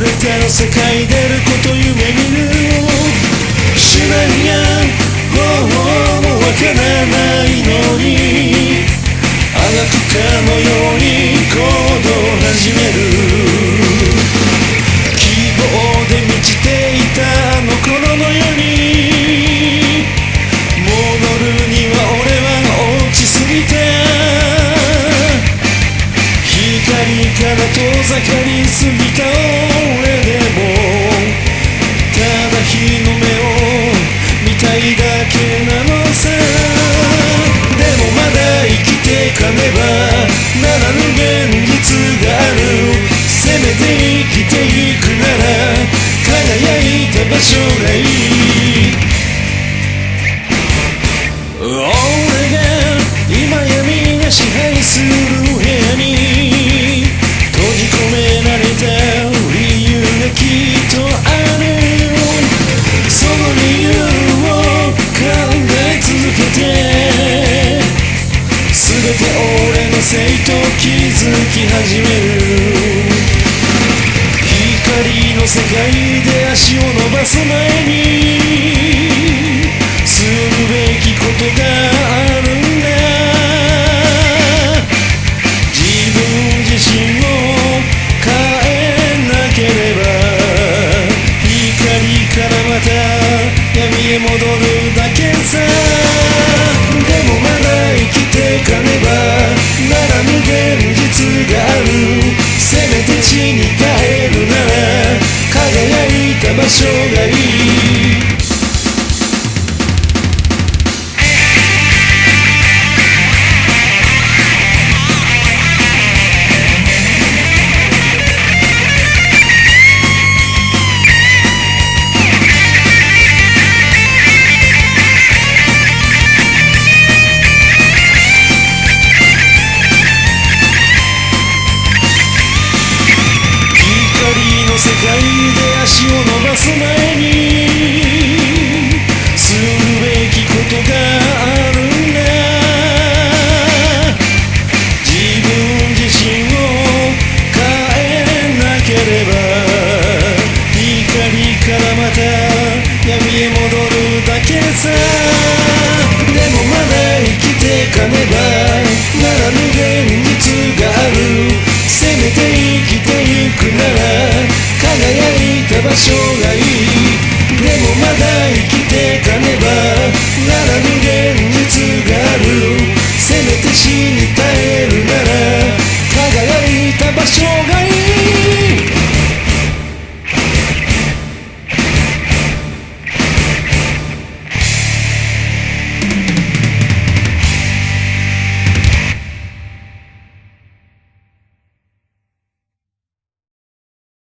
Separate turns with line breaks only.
れて世界出ることから遠ざかりすぎた俺でもただ日の目を始める光の世界で足を伸ばす前にするべきことがあるんだ自分自身を変えなければ光からまた闇へ戻るだけさ。show す前にするべきことがあるんだ自分自身を変えなければ光からまた闇へ戻るだけさでもまだ生きてかねばならぬ現実があるせめて生きて場所がいい。でもまだ生きてかねばならぬ芸